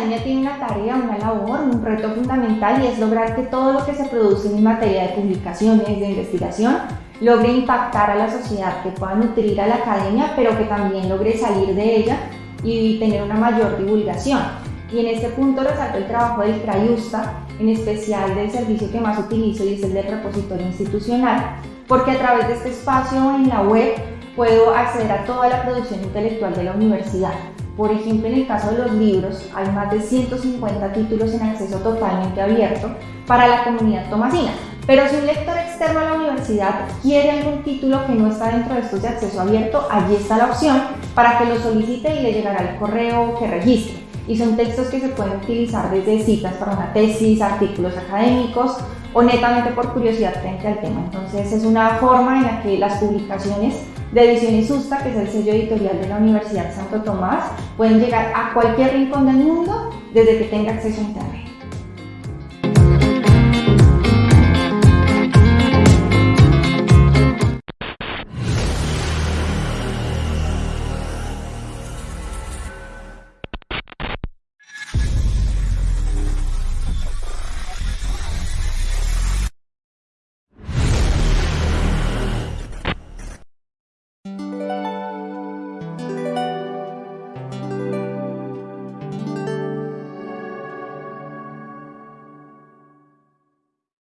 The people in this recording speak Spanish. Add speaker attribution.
Speaker 1: academia tiene una tarea, una labor, un reto fundamental y es lograr que todo lo que se produce en materia de publicaciones, de investigación, logre impactar a la sociedad, que pueda nutrir a la academia, pero que también logre salir de ella y tener una mayor divulgación. Y en este punto resalto el trabajo del CRAIUSTA, en especial del servicio que más utilizo y es el del repositorio institucional, porque a través de este espacio en la web puedo acceder a toda la producción intelectual de la universidad. Por ejemplo, en el caso de los libros, hay más de 150 títulos en acceso totalmente abierto para la comunidad tomasina. Pero si un lector externo a la universidad quiere algún título que no está dentro de estos de acceso abierto, allí está la opción para que lo solicite y le llegará el correo que registre. Y son textos que se pueden utilizar desde citas para una tesis, artículos académicos o netamente por curiosidad frente al tema. Entonces es una forma en la que las publicaciones de Ediciones Susta, que es el sello editorial de la Universidad Santo Tomás, pueden llegar a cualquier rincón del mundo desde que tenga acceso a Internet.